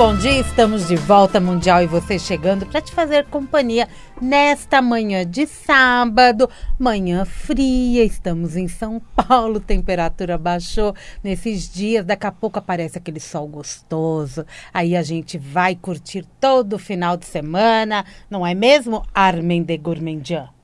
bom dia. Estamos de volta mundial e você chegando para te fazer companhia nesta manhã de sábado, manhã fria. Estamos em São Paulo, temperatura baixou nesses dias. Daqui a pouco aparece aquele sol gostoso. Aí a gente vai curtir todo o final de semana, não é mesmo, Armen de Gourmandian?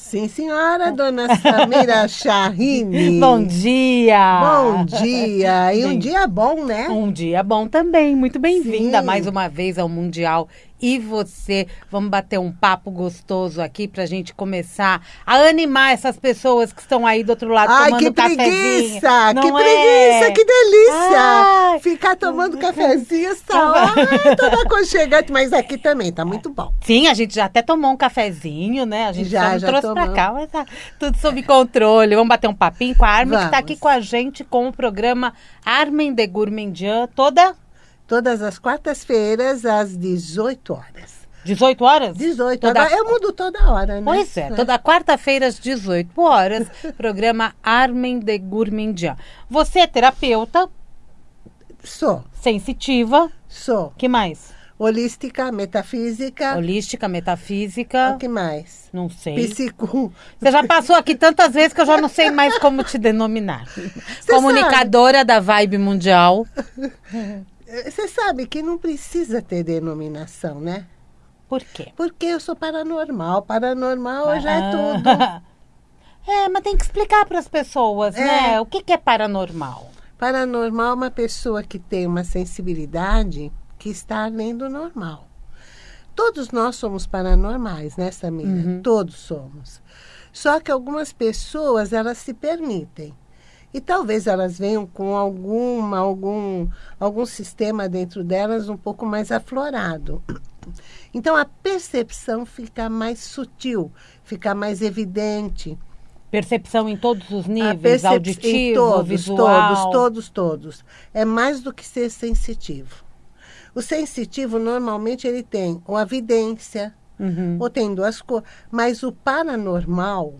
Sim, senhora, dona Samira Charrini. Bom dia! Bom dia! E um dia bom, né? Um dia bom também. Muito bem-vinda mais uma vez ao Mundial e você. Vamos bater um papo gostoso aqui para a gente começar a animar essas pessoas que estão aí do outro lado Ai, tomando que cafezinho. preguiça! Não que é? preguiça! Que delícia! Ai. Ficar tomando cafezinho só. Ai, toda aconchegante. Mas aqui também tá muito bom. Sim, a gente já até tomou um cafezinho, né? A gente Já, já trouxe pra tomamos. cá, mas tá tudo sob controle. Vamos bater um papinho com a Armin, que tá Vamos. aqui com a gente com o programa Armin de Gourmandian, toda Todas as quartas-feiras, às 18 horas. 18 horas? 18 Toda- horas. Eu mudo toda hora, né? Pois é, toda quarta-feira às 18 horas, programa Armin de Gourmandian. Você é terapeuta, Sou, sensitiva, sou. que mais? Holística, metafísica. Holística, metafísica, O que mais? não sei. Psico. Você já passou aqui tantas vezes que eu já não sei mais como te denominar. Comunicadora da Vibe Mundial. Você sabe que não precisa ter denominação, né? Por quê? Porque eu sou paranormal. Paranormal já é Ah. tudo. É, mas tem que explicar para as pessoas, É. né? O que, que é paranormal? Paranormal é uma pessoa que tem uma sensibilidade que está além do normal. Todos nós somos paranormais, né, Samira? Uhum. Todos somos. Só que algumas pessoas, elas se permitem. E talvez elas venham com alguma, algum, algum sistema dentro delas um pouco mais aflorado. Então a percepção fica mais sutil, fica mais evidente. Percepção em todos os níveis, auditivo, em todos, visual. todos, todos, todos. É mais do que ser sensitivo. O sensitivo, normalmente, ele tem ou a vidência, Uhum. ou tem duas coisas. Mas o paranormal,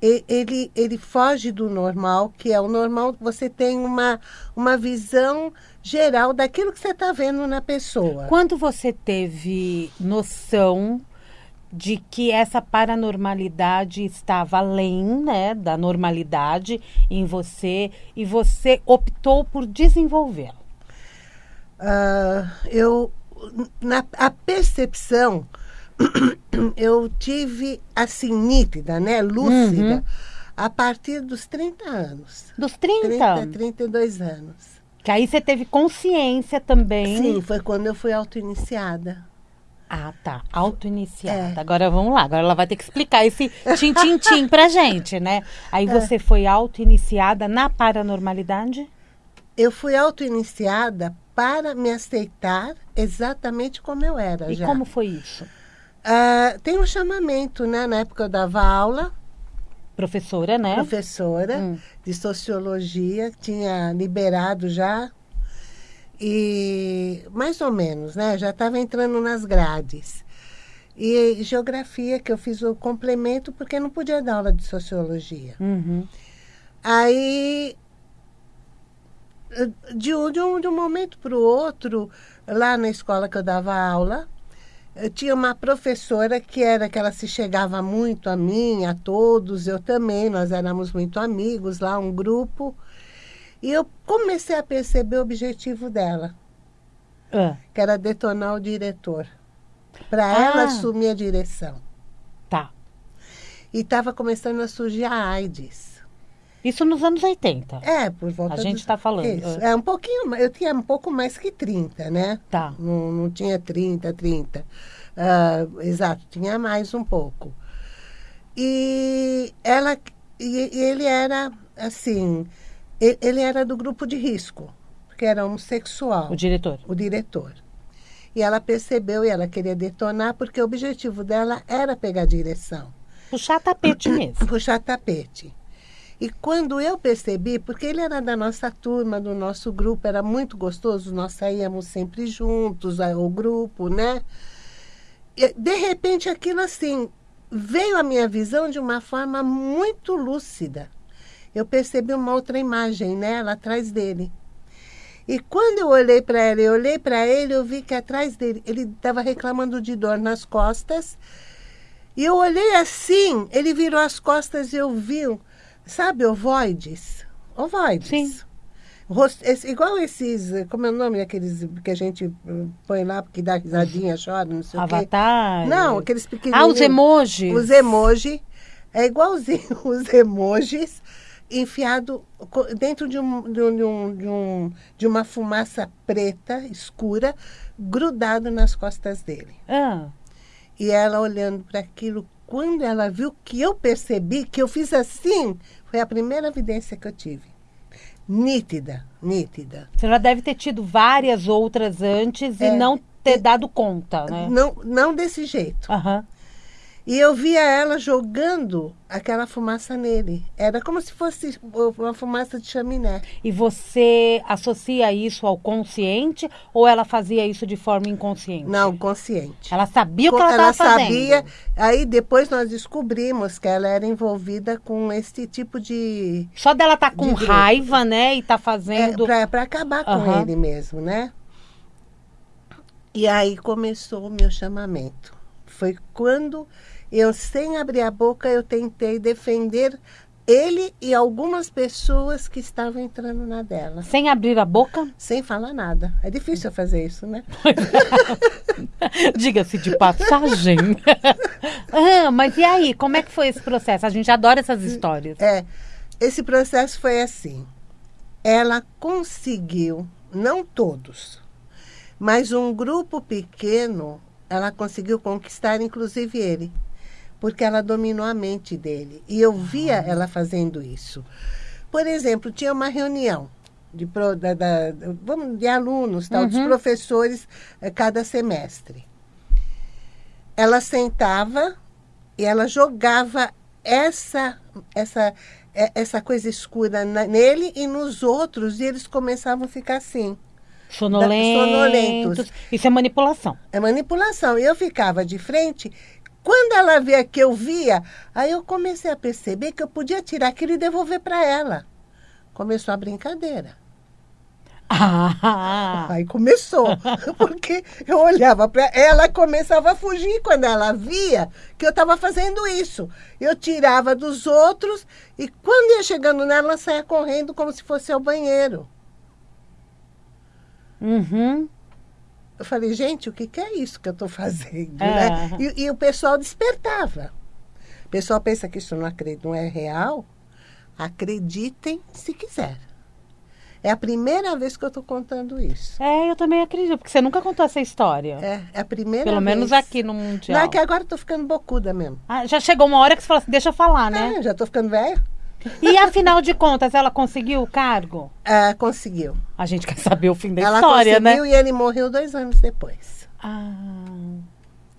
ele, ele foge do normal, que é o normal, você tem uma, uma visão geral daquilo que você está vendo na pessoa. Quando você teve noção de que essa paranormalidade estava além né, da normalidade em você e você optou por desenvolvê-la? Ah, eu na a percepção eu tive assim nítida, né, lúcida, Uhum. a partir dos 30 anos. Dos 30? 30, 32 anos. Que aí você teve consciência também. Sim, foi quando eu fui auto-iniciada. Ah, tá. Auto-iniciada. É. Agora vamos lá. Agora ela vai ter que explicar esse tim-tim-tim pra gente, né? Aí É. você foi auto-iniciada na paranormalidade? Eu fui auto-iniciada para me aceitar exatamente como eu era E já. como foi isso? Ah, tem um chamamento, né? Na época eu dava aula, Professora, né? professora Hum. de sociologia, tinha liberado já. E mais ou menos, né? Já estava entrando nas grades. E geografia, que eu fiz o complemento, porque não podia dar aula de sociologia. Uhum. Aí, de um, de um, de um momento para o outro, lá na escola que eu dava aula, eu tinha uma professora que era que ela se chegava muito a mim, a todos, eu também, nós éramos muito amigos lá, um grupo. E eu comecei a perceber o objetivo dela, Ah, que era detonar o diretor, para Ah. ela assumir a direção. tá. E estava começando a surgir a AIDS. Isso nos anos 80. É, por volta A gente dos- tá falando, Isso. é. É um pouquinho, eu tinha um pouco mais que 30, né? Tá. Não, não tinha 30, 30. Ah, exato, tinha mais um pouco. E ela e, e ele era assim, e- ele era do grupo de risco, porque era homossexual, O diretor. o diretor. E ela percebeu e ela queria detonar porque o objetivo dela era pegar direção Puxar tapete mesmo. puxar tapete. E quando eu percebi, porque ele era da nossa turma, do nosso grupo, era muito gostoso, nós saíamos sempre juntos, o grupo, né? E, de repente, aquilo assim, veio a minha visão de uma forma muito lúcida. Eu percebi uma outra imagem nela atrás dele. E quando eu olhei para ela, eu olhei para ele, eu vi que atrás dele, ele estava reclamando de dor nas costas. E eu olhei assim, ele virou as costas e eu vi, sabe, ovoides? Ovoides. Sim. Rosto, esse, igual esses, como é o nome daqueles que a gente uh, põe lá porque dá risadinha, chora, não sei Avatar. o quê. Não, aqueles pequenininhos. Ah, os emojis. Os emojis. É igualzinho os emojis enfiado dentro de, um, de, um, de, um, de, um- de uma fumaça preta, escura, grudado nas costas dele. Ah, E ela olhando para aquilo, quando ela viu que eu percebi, que eu fiz assim, foi a primeira evidência que eu tive. Nítida, nítida. você já deve ter tido várias outras antes É. e não ter dado conta, né? Não, não desse jeito. Aham. E eu via ela jogando aquela fumaça nele. Era como se fosse uma fumaça de chaminé. E você associa isso ao consciente ou ela fazia isso de forma inconsciente? Não, consciente. Ela sabia o que ela estava fazendo. sabia. Aí depois nós descobrimos que ela era envolvida com esse tipo de. Só dela estar com De grupo. raiva, né? E tá fazendo. É, para acabar com Aham. ele mesmo, né? E aí começou o meu chamamento. Foi quando eu, sem abrir a boca, eu tentei defender ele e algumas pessoas que estavam entrando na dela. Sem abrir a boca? Sem falar nada. É difícil fazer isso, né? Diga-se de passagem. ah, mas e aí, como é que foi esse processo? A gente adora essas histórias. É, esse processo foi assim. Ela conseguiu, não todos, mas um grupo pequeno, ela conseguiu conquistar, inclusive ele, porque ela dominou a mente dele. E eu via ela fazendo isso. Por exemplo, tinha uma reunião de, pro- da- da- vamos, de alunos, tal, dos Uhum. professores, eh, cada semestre. Ela sentava e ela jogava essa essa é- essa coisa escura na- nele e nos outros e eles começavam a ficar assim Sonolentos. sonolentos. Isso é manipulação. é manipulação e eu ficava de frente quando ela via que eu via aí eu comecei a perceber que eu podia tirar aquilo e devolver para ela começou a brincadeira Ah, Aí começou, porque eu olhava para ela começava a fugir quando ela via que eu estava fazendo isso. Eu tirava dos outros e quando ia chegando nela, ela saía correndo como se fosse ao banheiro. Uhum. Eu falei, gente, o que, que é isso que eu estou fazendo? É. né? E, e o pessoal despertava. O pessoal pensa que isso não, acre- não é real. Acreditem se quiser. É a primeira vez que eu estou contando isso. É, eu também acredito, porque você nunca contou essa história. É, é a primeira Pelo vez. menos aqui no Mundial. Não, é que agora eu tô ficando bocuda mesmo. Ah, já chegou uma hora que você falou assim, deixa eu falar, né? É, já tô ficando velha. E afinal de contas, ela conseguiu o cargo? Ah, conseguiu. A gente quer saber o fim da Ela história, né? conseguiu e ele morreu dois anos depois. Ah,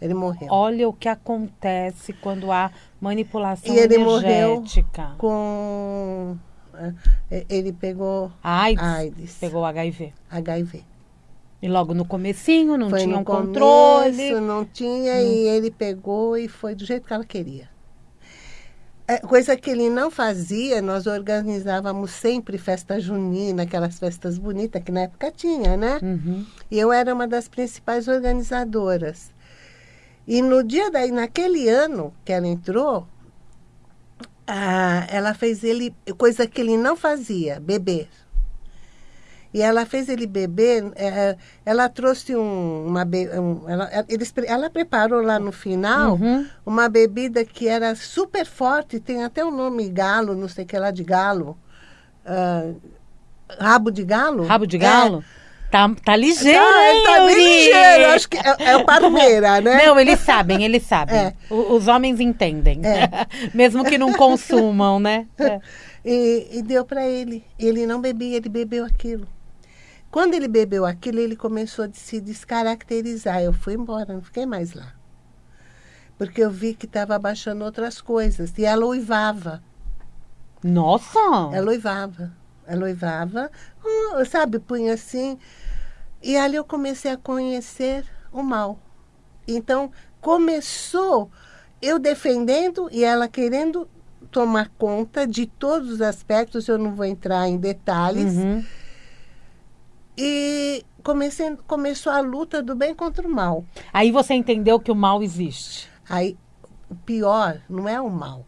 Ele morreu. olha o que acontece quando há manipulação E ele morreu energética. Com. ah, Ele pegou AIDS, AIDS. pegou HIV. HIV. E logo no comecinho não foi tinha um controle. começo, não tinha, e ele pegou e foi do jeito que ela queria. É, coisa que ele não fazia, nós organizávamos sempre festa junina, aquelas festas bonitas que na época tinha, né? Uhum. E eu era uma das principais organizadoras. E no dia daí, naquele ano que ela entrou, ah, ela fez ele, coisa que ele não fazia, beber. E ela fez ele beber, eh, ela trouxe um, uma. um- ela, eles, ela preparou lá no final Uhum. uma bebida que era super forte, tem até o nome galo, não sei o que lá de galo. Ah, rabo de galo? Rabo de É. galo? Tá, tá ligeiro, Tá, hein, tá bem ligeiro. Acho que é, é o Parmeira, né? Não, eles sabem, eles sabem. É. O- os homens entendem. É. Mesmo que não consumam, né? É. E, e deu para ele. Ele não bebia, ele bebeu aquilo. Quando ele bebeu aquilo, ele começou a se descaracterizar. Eu fui embora, não fiquei mais lá. Porque eu vi que estava abaixando outras coisas. E ela uivava. Nossa! Ela uivava. Ela uivava, hum, sabe, punha assim. E ali eu comecei a conhecer o mal. Então, começou eu defendendo e ela querendo tomar conta de todos os aspectos, eu não vou entrar em detalhes. Uhum. E comecei, começou a luta do bem contra o mal. Aí você entendeu que o mal existe. Aí, o pior não é o mal.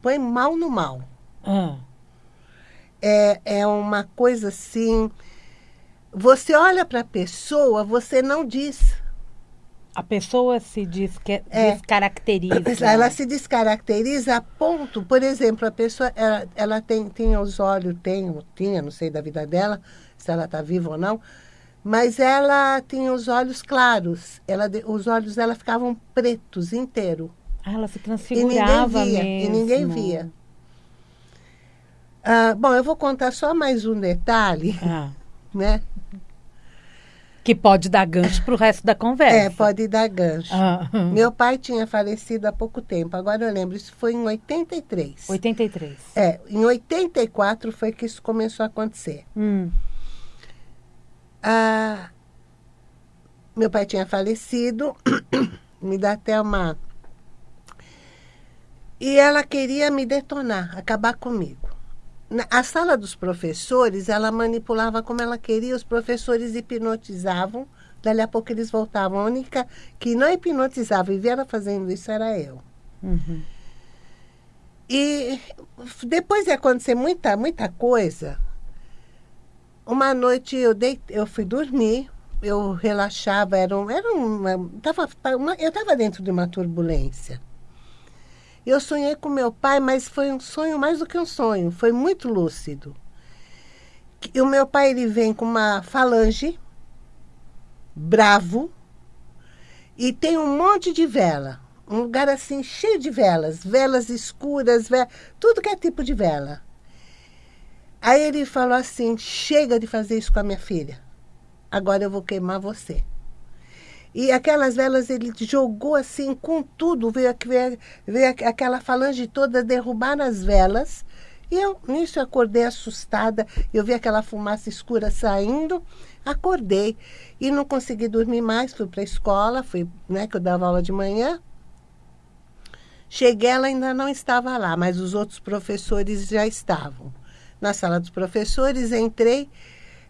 Põe mal no mal. Ah, É, é uma coisa assim. Você olha para a pessoa, você não diz. a pessoa se desque- É. descaracteriza. Ela se descaracteriza a ponto, por exemplo, a pessoa ela, ela tem, tem os olhos, tem, tinha, não sei da vida dela, se ela está viva ou não, mas ela tinha os olhos claros. Ela, os olhos dela ficavam pretos inteiro. Ah, ela se E ninguém transfigurava via. mesmo. E ninguém via. Ah, bom, eu vou contar só mais um detalhe, Ah, né? que pode dar gancho para o resto da conversa. É, pode dar gancho. Ah, Meu pai tinha falecido há pouco tempo, agora eu lembro, isso foi em 83. 83. É, em 84 foi que isso começou a acontecer. Hum, Ah, meu pai tinha falecido, me dá até uma. E ela queria me detonar, acabar comigo. Na a sala dos professores, ela manipulava como ela queria, os professores hipnotizavam, dali a pouco eles voltavam. A única que não hipnotizava e via ela fazendo isso era eu. uhum. E depois de acontecer muita, muita coisa, uma noite eu, dei, eu fui dormir, eu relaxava, era, um, era uma, tava, uma- eu estava dentro de uma turbulência. Eu sonhei com meu pai, mas foi um sonho mais do que um sonho, foi muito lúcido. Que O meu pai ele vem com uma falange, bravo, e tem um monte de vela. Um lugar assim cheio de velas, velas escuras, ve- tudo que é tipo de vela. Aí ele falou assim: chega de fazer isso com a minha filha. Agora eu vou queimar você. E aquelas velas ele jogou assim com tudo, veio, veio, veio aqu- aquela falange toda derrubar as velas. E eu, nisso, eu acordei assustada. Eu vi aquela fumaça escura saindo, acordei. E não consegui dormir mais, fui para a escola, fui, né, que eu dava aula de manhã. Cheguei, ela ainda não estava lá, mas os outros professores já estavam. Na sala dos professores, entrei,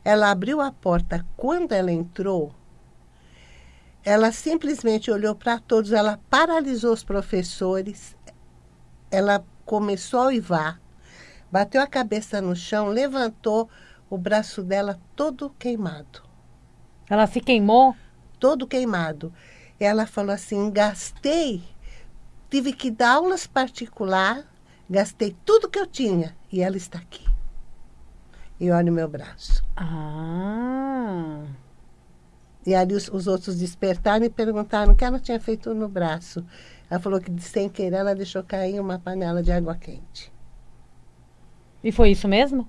ela abriu a porta. Quando ela entrou, ela simplesmente olhou para todos, ela paralisou os professores, ela começou a uivar, bateu a cabeça no chão, levantou o braço dela todo queimado Ela se queimou? todo queimado. Ela falou assim: gastei, tive que dar aulas particular, gastei tudo que eu tinha e ela está aqui. E olha o meu braço. Ah. E ali os, os outros despertaram e perguntaram o que ela tinha feito no braço. Ela falou que sem querer ela deixou cair uma panela de água quente. E foi isso mesmo?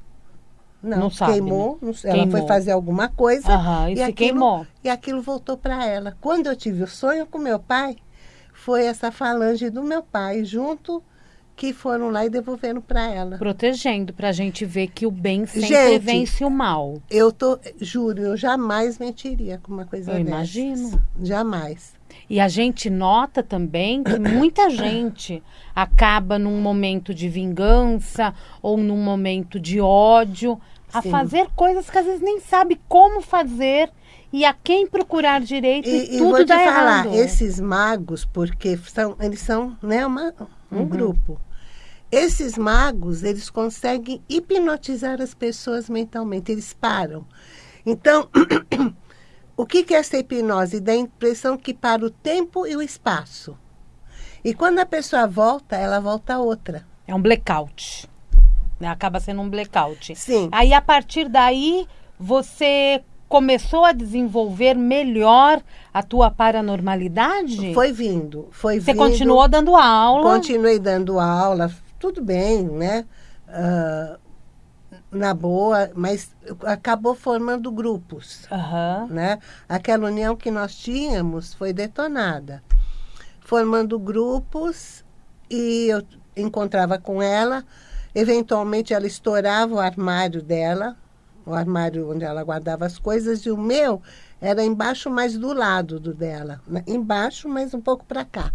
Não, Não sabe, queimou, não- ela Queimou. foi fazer alguma coisa Aham, e, se aquilo- queimou. E aquilo voltou para ela. Quando eu tive o sonho com meu pai, foi essa falange do meu pai junto que foram lá e devolveram para ela. Protegendo, pra gente ver que o bem sempre Gente, vence o mal. Eu tô, juro, eu jamais mentiria com uma coisa Eu dessas. imagino. Jamais. E a gente nota também que muita gente acaba num momento de vingança ou num momento de ódio a Sim. fazer coisas que às vezes nem sabe como fazer e a quem procurar direito e, E, e tudo vou te dá falar, errado. esses magos, porque são, eles são né, uma, um Uhum. grupo. Esses magos, eles conseguem hipnotizar as pessoas mentalmente, eles param. Então, o que que é essa hipnose? Dá a impressão que para o tempo e o espaço. E quando a pessoa volta, ela volta outra. É um blackout. né? Acaba sendo um blackout. Sim. Aí, a partir daí, você começou a desenvolver melhor a tua paranormalidade? Foi vindo, foi Você vindo. continuou dando aula? Continuei dando aula, tudo bem, né? Ah, na boa, mas acabou formando grupos, Aham. né? Aquela união que nós tínhamos foi detonada. Formando grupos e eu encontrava com ela, eventualmente ela estourava o armário dela, o armário onde ela guardava as coisas, e o meu era embaixo, mais do lado do dela. né? Embaixo, mas um pouco para cá.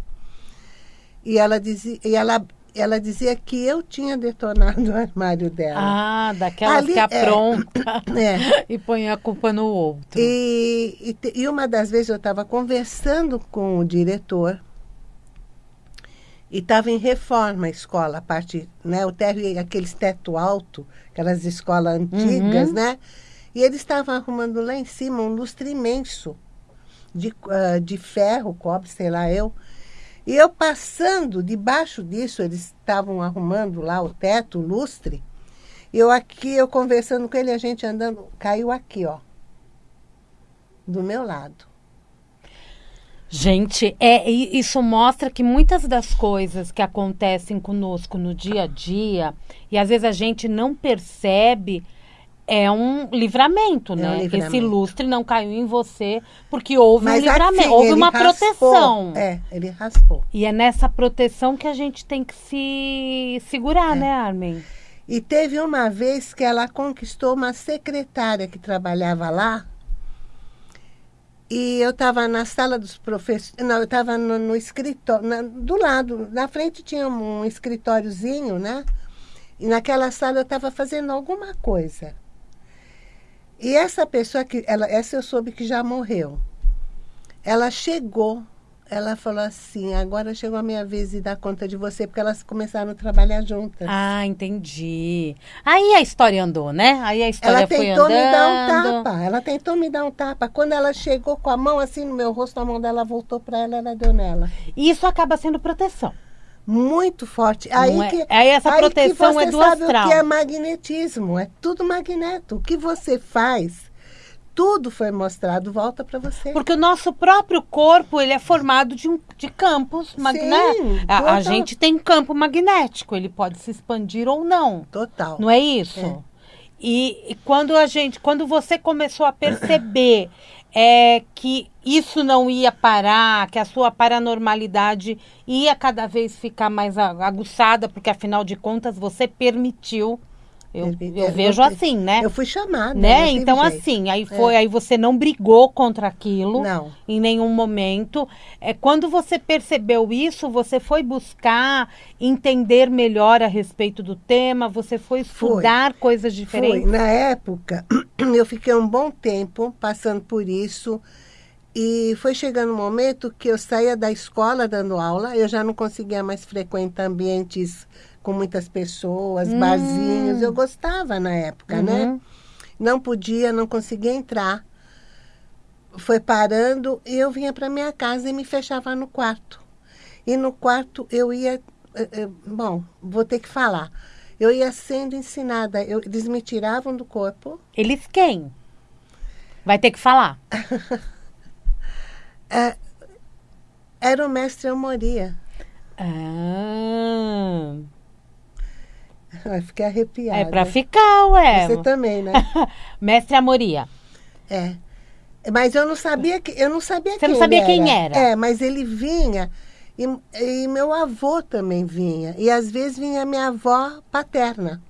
E ela dizia, e ela, ela dizia que eu tinha detonado o armário dela. Ah, daquelas Ali, que é. apronta É. e põe a culpa no outro. E, e, e uma das vezes eu estava conversando com o diretor e estava em reforma a escola, a parte, né, o térreo, aqueles teto alto, aquelas escolas antigas, Uhum. né? E eles estavam arrumando lá em cima um lustre imenso de, ah, de ferro, cobre, sei lá eu. E eu passando debaixo disso, eles estavam arrumando lá o teto, o lustre. Eu aqui, eu conversando com ele, a gente andando, caiu aqui, ó. Do meu lado. Gente, é, isso mostra que muitas das coisas que acontecem conosco no dia a dia, e às vezes a gente não percebe, é um livramento, É um né? livramento. Esse lustre não caiu em você porque houve um Mas livramento, assim, houve uma raspou. proteção. É, ele raspou. E é nessa proteção que a gente tem que se segurar, É. né, Armin? E teve uma vez que ela conquistou uma secretária que trabalhava lá. E eu estava na sala dos professores. Não, eu estava no, no escritório. na- do lado, na frente tinha um escritóriozinho, né? E naquela sala eu estava fazendo alguma coisa. E essa pessoa que. Ela, essa eu soube que já morreu. Ela chegou, ela falou assim: agora chegou a minha vez de dar conta de você, porque elas começaram a trabalhar juntas. Ah, entendi. Aí a história andou, né? Aí a história Ela foi tentou andando. me dar um tapa. Ela tentou me dar um tapa. Quando ela chegou com a mão assim no meu rosto, a mão dela voltou para ela, ela deu nela. E isso acaba sendo proteção. Muito forte. Aí, é- que, aí essa aí proteção que você é do sabe astral. o que é magnetismo. É tudo magneto. O que você faz, tudo foi mostrado, volta para você. Porque o nosso próprio corpo, ele é formado de, um- de campos magnéticos. A, a total. gente tem campo magnético, ele pode se expandir ou não. Total. Não é isso? E, e quando a gente, quando você começou a perceber é, que isso não ia parar, que a sua paranormalidade ia cada vez ficar mais a- aguçada, porque afinal de contas você permitiu. Eu, eu vejo assim, né? Eu fui chamada. né? Então, jeito. É. assim, aí foi, aí você não brigou contra aquilo Não. em nenhum momento. É, quando você percebeu isso, você foi buscar entender melhor a respeito do tema, você foi estudar coisas Foi. diferentes. Na época, eu fiquei um bom tempo passando por isso. E foi chegando um momento que eu saía da escola dando aula, eu já não conseguia mais frequentar ambientes com muitas pessoas, Hum. barzinhos. Eu gostava na época, né? Uhum. Não podia, não conseguia entrar. Foi parando e eu vinha para minha casa e me fechava no quarto. E no quarto eu ia. eh, eh, Bom, vou ter que falar. Eu ia sendo ensinada. eu- eles me tiravam do corpo. Eles quem? Vai ter que falar. Era o mestre Amoria. Ah, Ai, fiquei arrepiada. é pra ficar, ué. Você também, né? Mestre Amoria. É. Mas eu não sabia que eu não sabia Você quem não sabia quem era? É, mas ele vinha e, e meu avô também vinha e às vezes vinha minha avó paterna.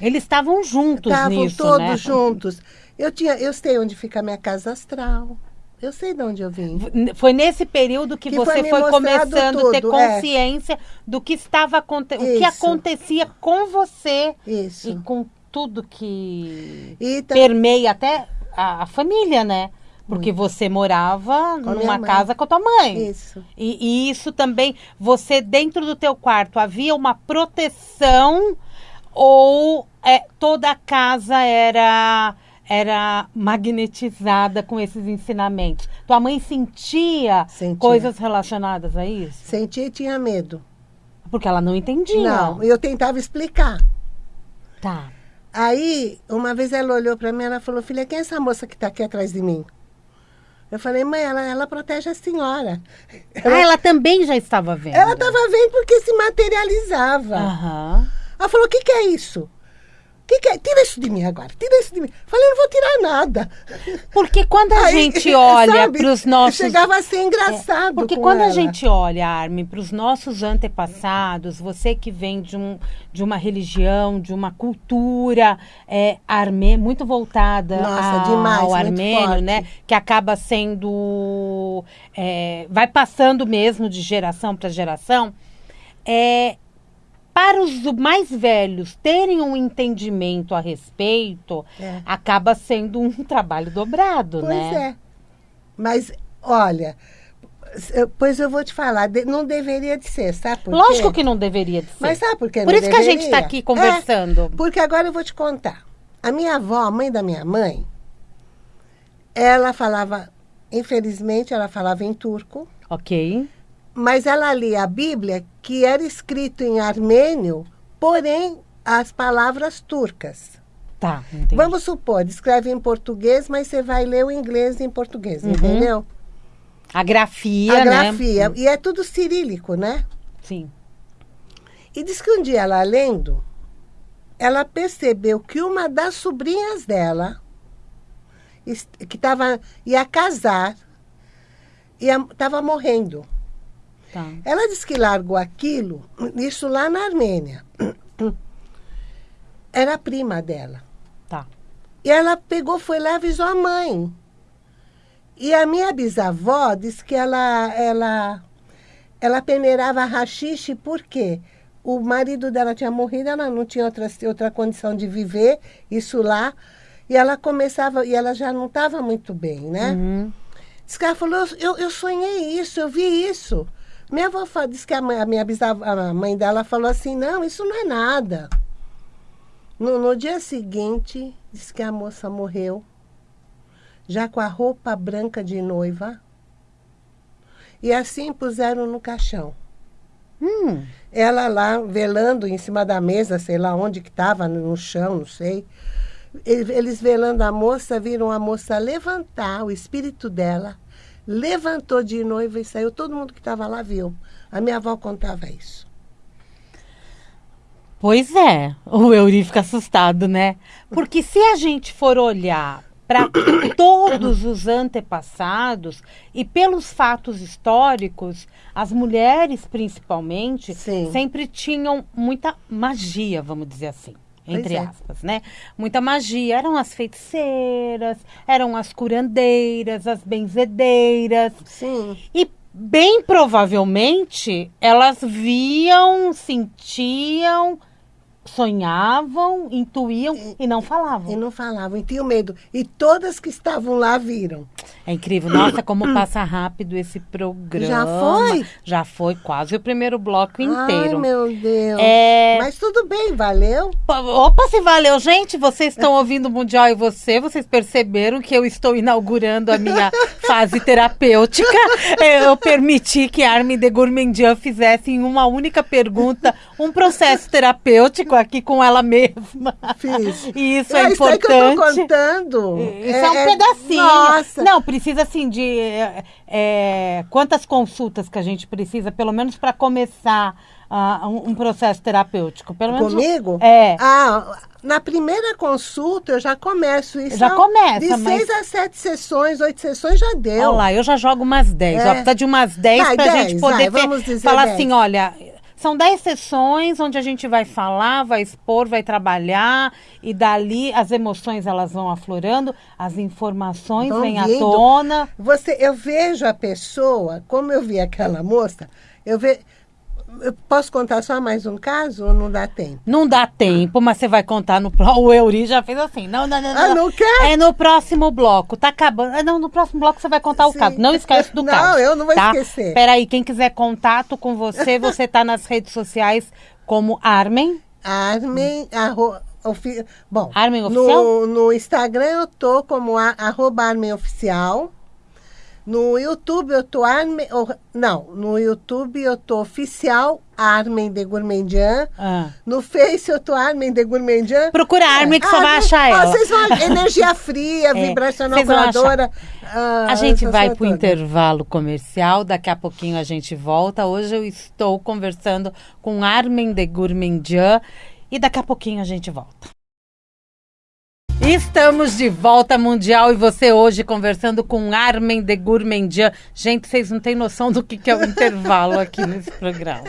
Eles estavam juntos Estavam todos né? juntos. Eu tinha, eu sei onde fica a minha casa astral. Eu sei de onde eu vim. Foi nesse período que, Que você foi foi começando a ter é. consciência do que estava aconte- o que acontecia com você e Isso. com tudo que E ta- permeia até a, a família, né? Porque você morava minha numa casa com a tua mãe. Isso. E, e isso também, você dentro do teu quarto havia uma proteção ou é, toda a casa era era magnetizada com esses ensinamentos? Tua mãe sentia, Sentia. coisas relacionadas a isso? Sentia e tinha medo. Porque ela não entendia. Não, eu tentava explicar. Tá. Aí, uma vez ela olhou para mim, ela falou: "Filha, quem é essa moça que está aqui atrás de mim?" Eu falei: "Mãe, ela, ela protege a senhora." Ah, ela também já estava vendo. Ela estava vendo porque se materializava. Aham. Ela falou: o que, que é isso? O que, que é? Tira isso de mim agora, tira isso de mim. Falei, não vou tirar nada. Porque quando a Aí, gente olha para os nossos. Chegava a ser engraçado. Porque com quando a ela. gente olha, Armin, para os nossos antepassados, você que vem de, um, de uma religião, de uma cultura é, armê, muito voltada Nossa, ao, demais, ao armênio, forte. né? Que acaba sendo. é, vai passando mesmo de geração para geração. É, para os mais velhos terem um entendimento a respeito, É. acaba sendo um trabalho dobrado, Pois né? é. Mas, olha, pois eu vou te falar, não deveria de ser, sabe por quê? Lógico que não deveria de ser. Mas sabe por que Por isso que a gente deveria? está aqui conversando. É, porque agora eu vou te contar. A minha avó, a mãe da minha mãe, ela falava, infelizmente, ela falava em turco, Ok. Mas ela lia a Bíblia, que era escrito em armênio, porém as palavras turcas. Tá, entendi. Vamos supor, escreve em português, mas você vai ler o inglês em português, Uhum. entendeu? A grafia, a né? grafia. E é tudo cirílico, né? Sim. E diz que um dia ela lendo, ela percebeu que uma das sobrinhas dela, que tava, ia casar, estava morrendo. Tá. Ela disse que largou aquilo, isso lá na Armênia. Era a prima dela. Tá. E ela pegou, foi lá e avisou a mãe. E a minha bisavó disse que ela, ela, ela peneirava rachixe porque o marido dela tinha morrido, ela não tinha outra, outra condição de viver, isso lá. E ela começava, e ela já não estava muito bem, né? Uhum. Que ela falou, eu, eu sonhei isso, eu vi isso. Minha avó disse que a, mãe, a minha bisavó, a mãe dela falou assim, não, isso não é nada. No, no dia seguinte, disse que a moça morreu, já com a roupa branca de noiva. E assim puseram no caixão. Hum, Ela lá, velando em cima da mesa, sei lá onde que estava, no chão, não sei. Ele- Eles velando a moça, viram a moça levantar, o espírito dela, levantou de noiva e saiu. Todo mundo que estava lá viu. A minha avó contava isso. Pois é, o Euri fica assustado, né? Porque se a gente for olhar para todos os antepassados e pelos fatos históricos, as mulheres principalmente Sim. sempre tinham muita magia, vamos dizer assim. Entre é. aspas, né? Muita magia. Eram as feiticeiras, eram as curandeiras, as benzedeiras. Sim. E bem provavelmente elas viam, sentiam, sonhavam, intuíam e não E falavam. não falavam, e tinham medo. E todas que estavam lá viram. É incrível. Nossa, como passa rápido esse programa. Já foi? Já foi quase o primeiro bloco Ai, inteiro. meu Deus. É... Mas tudo bem, valeu? Opa, se valeu. Gente, vocês estão ouvindo o Mundial e você, vocês perceberam que eu estou inaugurando a minha fase terapêutica. Eu permiti que a Armin de Gourmandian fizesse em uma única pergunta um processo terapêutico aqui com ela mesma. Fiz. E isso é é isso aí que eu tô importante. contando. Isso é, um pedacinho. Nossa. Não, precisa assim de. é, é, quantas consultas que a gente precisa, pelo menos para começar ah, um, um processo terapêutico? Pelo menos. Comigo? É. Ah, na primeira consulta eu já começo isso. Já começa, De mas- seis a sete sessões, oito sessões já deu. Olha lá, eu já jogo umas 10. É. Ó, precisa de umas 10 Vai, pra 10, gente poder vai, ter- dizer falar 10. assim, olha, são 10 sessões onde a gente vai falar, vai expor, vai trabalhar e dali as emoções elas vão aflorando, as informações vêm à tona. Você, eu vejo a pessoa, como eu vi aquela moça, eu ve, eu posso contar só mais um caso ou não dá tempo? Não dá tempo, mas você vai contar no pró- O Euri já fez assim. Não, não, não. Ah, não quer? É no próximo bloco. Tá acabando. Ah, Não, no próximo bloco você vai contar o Sim. caso. Não esquece do Não, caso. eu não vou tá? esquecer. Peraí, quem quiser contato com você, você tá nas redes sociais como Armen. Armen, arro, ofi- bom, Armen no, Oficial? no Instagram eu tô como a, arroba Armen Oficial. No YouTube eu tô Armen, ou- não, no YouTube eu tô oficial Armen de Gourmandian. Ah. No Face eu tô Armen de Gourmandian. Procura a Armin que você vai achar ah, ela. Vocês vão, energia fria, É, vibracional curadora. ah, A gente vai coisa para o toda. intervalo comercial, daqui a pouquinho a gente volta. Hoje eu estou conversando com Armin de Gourmandian e daqui a pouquinho a gente volta. Estamos de volta mundial e você hoje conversando com Armin de Gourmandian. Gente, vocês não têm noção do que, que é o intervalo aqui nesse programa.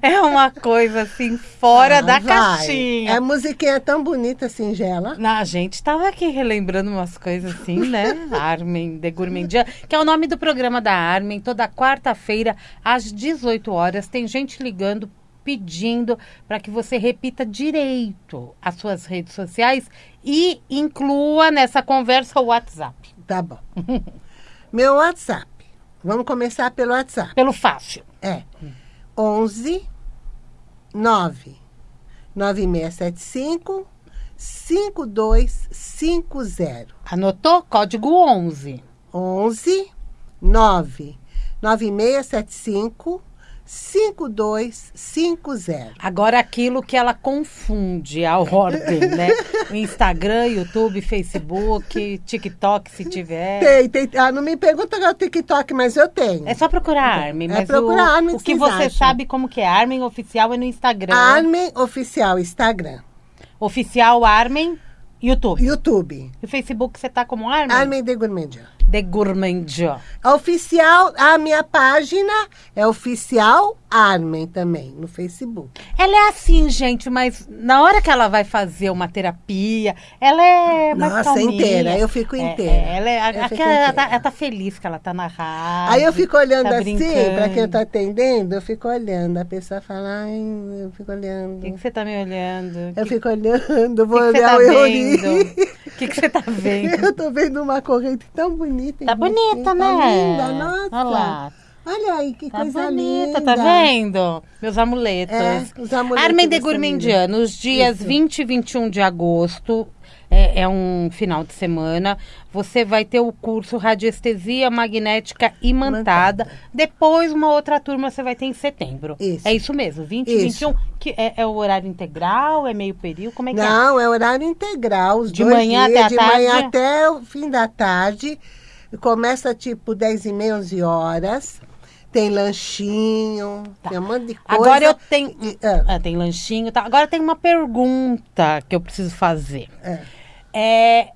É uma coisa assim, fora Ah, da vai. caixinha. A musiquinha é tão bonita, singela. Na- A gente estava aqui relembrando umas coisas assim, né? Armin de Gourmandian, que é o nome do programa da Armin. Toda quarta-feira, às 18 horas, tem gente ligando pedindo para que você repita direito as suas redes sociais e inclua nessa conversa o WhatsApp. Tá bom. Meu WhatsApp. Vamos começar pelo WhatsApp. Pelo fácil. É. 11 9 9675 5250. Anotou? Código 11. 11 9 9675 5250. Agora aquilo que ela confunde a ordem, né? O Instagram, YouTube, Facebook, TikTok, se tiver. Tem, tem. Ah, não me pergunta o TikTok, mas eu tenho. É só procurar Armin, É procurar o, Armin o que você acham. sabe como que é Armin oficial é no Instagram. Armin Oficial Instagram. Oficial Armin, YouTube. YouTube. E o Facebook você tá como Armin? Armin de Gourmandia. De. A oficial, a minha página é oficial Armin também, no Facebook. Ela é assim, gente, mas na hora que ela vai fazer uma terapia, ela é mais Nossa, calminha. inteira, eu fico É, inteira. é, ela, é, Eu ela, tá, inteira. ela tá feliz que ela tá na rádio. Aí eu fico olhando tá assim, pra quem tá atendendo, eu fico olhando. A pessoa fala, ai, eu fico O olhando. que, que você tá me olhando? Eu que, fico olhando, vou que que olhar tá o vendo? O que, que você tá vendo? Eu tô vendo uma corrente tão bonita. Tá você, bonita, tá né? linda, nossa. Olha lá. Olha aí, que Tá coisa bonita, linda. tá vendo? Meus amuletos. É, os amuletos Armin de dessa Gourmandia, nos dias Isso. 20 e 21 de agosto, é, é um final de semana, você vai ter o curso Radiestesia Magnética Imantada. Depois, uma outra turma você vai ter em setembro. Isso. É isso mesmo, 20 e Isso. 21. Que é, é o horário integral? É meio período? Como é que é? Não, é horário integral, os De manhã dias, até a de tarde? manhã até o fim da tarde. Começa tipo 10 e meia, 11 horas. Tem lanchinho, tem um monte de coisa. Tá. Agora eu tenho. E- ah, Ah, tem lanchinho, tá? Agora tem uma pergunta que eu preciso fazer. é. É,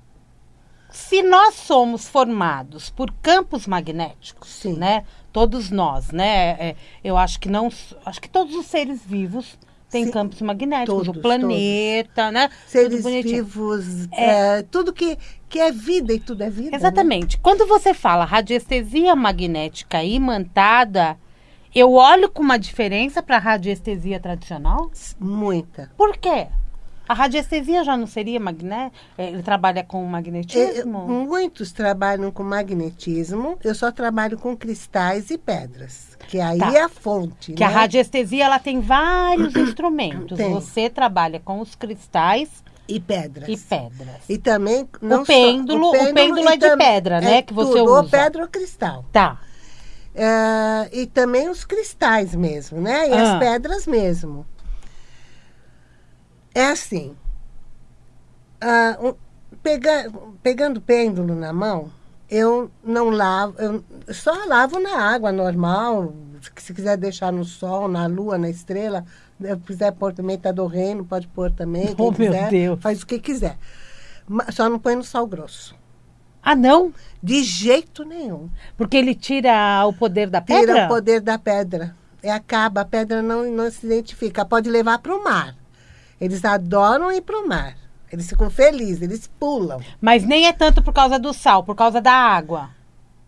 se nós somos formados por campos magnéticos, Sim. né? Todos nós, né? É, eu acho que não, acho que todos os seres vivos têm Sim. campos magnéticos, Todos, o planeta, né? Tudo Seres bonitinho. vivos, é, tudo que, que é vida e tudo é vida. né? Exatamente. Quando você fala radiestesia magnética imantada, eu olho com uma diferença para a radiestesia tradicional? Muita. Por quê? A radiestesia já não seria magnética? Ele trabalha com Eu- magnetismo? muitos trabalham com magnetismo, eu só trabalho com cristais e pedras, que aí Tá. é a fonte. Que a né? radiestesia ela tem vários instrumentos. Tem. Você trabalha com os cristais E pedras. e pedras. E também não O pêndulo- só, o pêndulo e é de pedra, né, é que você tudo, usa. Ou pedra ou cristal. Tá. É, e também os cristais mesmo, né? E Ah. as pedras mesmo. É assim. ah, um- pega- pegando pêndulo na mão, eu não lavo, eu só lavo na água normal. Se quiser deixar no sol, na lua, na estrela, se quiser pôr também, tá do reino, pode pôr também. Oh, meu quiser, Deus. Faz o que quiser. Ma- Só não põe no sal grosso. Ah, não? De jeito nenhum. Porque ele tira o poder da Tira pedra? o poder da pedra. É, acaba, a pedra não, não se identifica. Pode levar para o mar. Eles adoram ir para o mar. Eles ficam felizes, eles pulam. Mas nem é tanto por causa do sal, por causa da água.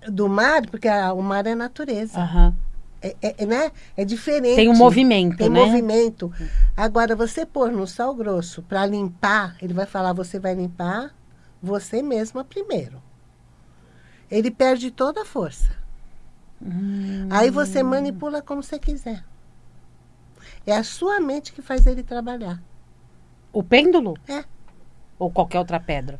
Do mar, porque a- o mar é natureza. Aham. É, é- né? é diferente. Tem um movimento, Tem né? movimento. Agora, você pôr no sal grosso para limpar, ele vai falar, você vai limpar você mesma primeiro. Ele perde toda a força. Hum. Aí você manipula como você quiser. É a sua mente que faz ele trabalhar. O pêndulo? É. Ou qualquer outra pedra?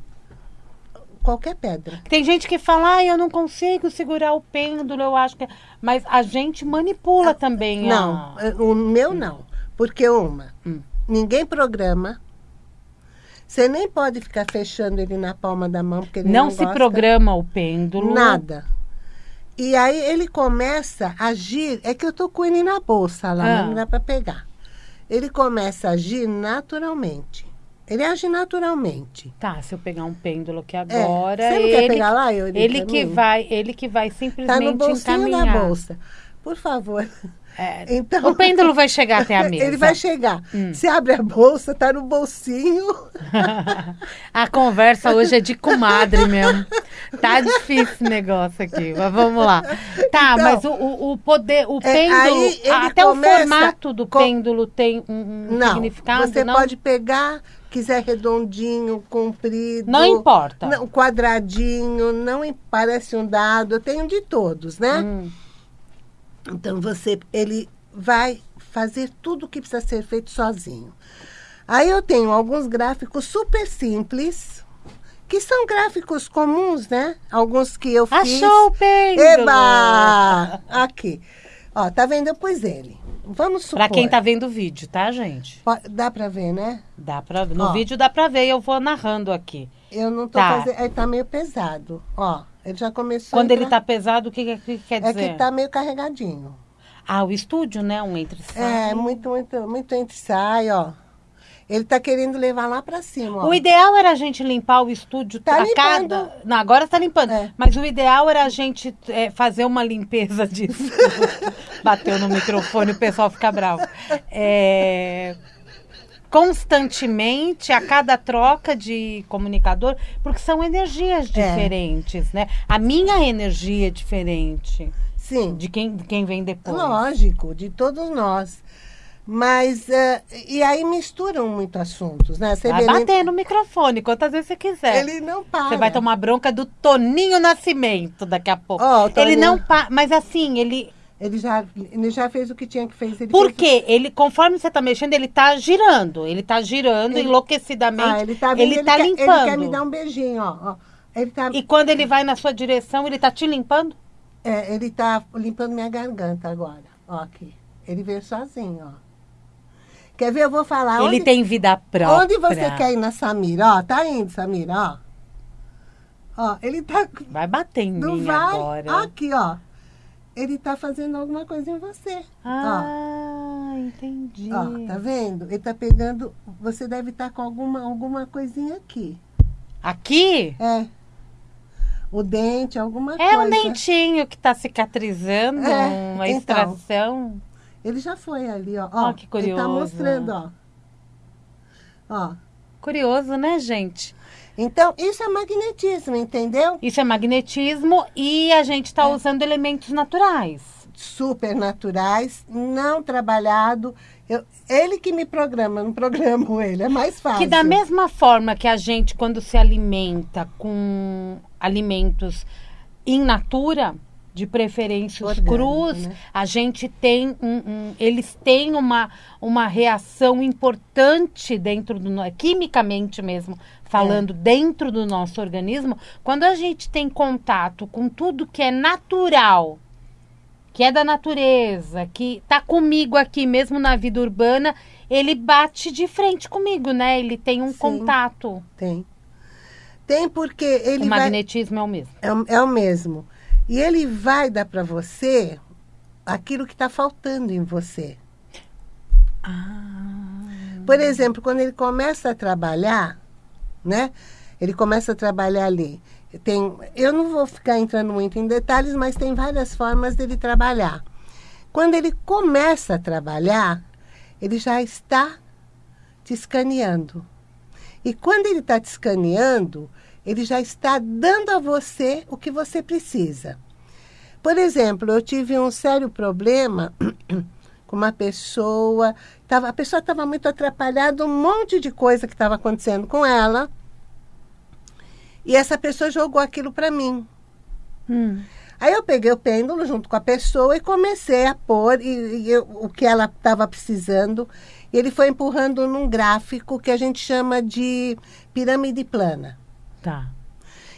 Qualquer pedra. Tem gente que fala, ah, eu não consigo segurar o pêndulo, eu acho que. Mas a gente manipula também. Não, a... o meu não. Porque uma, Hum. ninguém programa. Você nem pode ficar fechando ele na palma da mão, porque ele Não, não, se gosta. programa o pêndulo. Nada. E aí ele começa a agir. É que eu tô com ele na bolsa lá, Ah. não dá para pegar. Ele começa a agir naturalmente. Ele age naturalmente. Tá, se eu pegar um pêndulo aqui É. agora. Você não ele, quer pegar lá, Eurica, ele que vai, ele que vai Tá simplesmente no bolsinho encaminhar. da bolsa. Por favor. É, Então, o pêndulo vai chegar até a mesa. Ele vai chegar. Hum. Você abre a bolsa, tá no bolsinho. a conversa hoje é de comadre mesmo. Tá difícil esse negócio aqui, mas vamos lá. Tá, Então, mas o, o- poder, o é, pêndulo, ele até o formato do com- pêndulo tem um, um não, significado, você não? pode pegar, quiser redondinho, comprido. Não importa. Não, quadradinho, não parece um dado. Eu tenho de todos, né? Hum. Então você, ele vai fazer tudo o que precisa ser feito sozinho. Aí eu tenho alguns gráficos super simples, que são gráficos comuns, né? Alguns que eu fiz. Achou o pêndulo! Eba! Aqui. Ó, tá vendo? Eu pus ele. Vamos supor. Pra quem tá vendo o vídeo, tá, gente? Dá pra ver, né? Dá pra, no Ó. vídeo dá pra ver, eu vou narrando aqui. Eu não tô Tá. fazendo. Ele tá meio pesado. Ó, ele já começou. Quando ele tá pesado, o que, que- que quer É dizer? que tá meio carregadinho. Ah, o estúdio, né? Um entre É, muito, muito, muito entre sai, ó. Ele tá querendo levar lá pra cima, ó. O ideal era a gente limpar o estúdio Tá a limpando. cada. Não, agora está limpando. É. Mas o ideal era a gente é, fazer uma limpeza disso. Bateu no microfone, o pessoal fica bravo. É, Constantemente, a cada troca de comunicador, porque são energias É. diferentes, né? A minha energia é diferente Sim. de quem, de quem vem depois. Lógico, de todos nós. Mas, eh, e aí misturam muito assuntos, né? Você Vai vê, ele- bater no microfone quantas vezes você quiser. Ele não para. Você vai tomar bronca do Toninho Nascimento daqui a pouco. Ó, o Ele Toninho- não pa... Mas assim, ele. Ele já, ele já fez o que tinha que fazer. Ele Por fez- quê? Ele, conforme você tá mexendo, ele tá girando. Ele tá girando Ele- enlouquecidamente. Ah, ele tá vendo, ele, tá quer, limpando. Ele quer me dar um beijinho, ó. ó. Ele tá, E quando ele vai na sua direção, ele tá te limpando? é, ele tá limpando minha garganta agora. Ó, aqui. Ele veio sozinho, ó. Quer ver? Eu vou falar. ele onde, tem vida própria. onde você quer ir na Samira? Ó, tá indo, Samira, ó. Ó, ele tá. Vai bater em mim vai. agora. Aqui, ó. Ele tá fazendo alguma coisa em você. Ah, entendi. Ó, tá vendo? Ele tá pegando. Você deve estar com alguma, alguma coisinha aqui. Aqui É. O dente, alguma é coisa. um dentinho que tá cicatrizando, É, uma então. extração. Ele já foi ali, ó. Ah, ó que Ele tá curioso. mostrando, ó. Ó. Curioso, né, gente? Então, isso é magnetismo, entendeu? Isso é magnetismo e a gente está É. usando elementos naturais. Super naturais, não trabalhado. Eu, ele que me programa, não programo ele, é mais fácil. Que da mesma forma que a gente, quando se alimenta com alimentos in natura, de preferência os crus, né? a gente tem um, um- eles têm uma, uma reação importante dentro do quimicamente mesmo falando dentro do nosso organismo quando a gente tem contato com tudo que é natural que é da natureza, que tá comigo aqui mesmo na vida urbana, ele bate de frente comigo, né? Ele tem um Sim. contato. Tem. Tem porque ele o vai... magnetismo é o mesmo. É, o- é o mesmo. E ele vai dar para você aquilo que está faltando em você. Por exemplo, quando ele começa a trabalhar, né? Ele começa a trabalhar ali. Tem, eu não vou ficar entrando muito em detalhes, mas tem várias formas dele trabalhar. Quando ele começa a trabalhar, ele já está te escaneando. E quando ele está te escaneando, ele já está dando a você o que você precisa. Por exemplo, eu tive um sério problema com uma pessoa. Tava, a pessoa estava muito atrapalhada, um monte de coisa que estava acontecendo com ela. E essa pessoa jogou aquilo para mim. Hum. Aí eu peguei o pêndulo junto com a pessoa e comecei a pôr e, e eu- o que ela estava precisando. E ele foi empurrando num gráfico que a gente chama de pirâmide plana. Tá.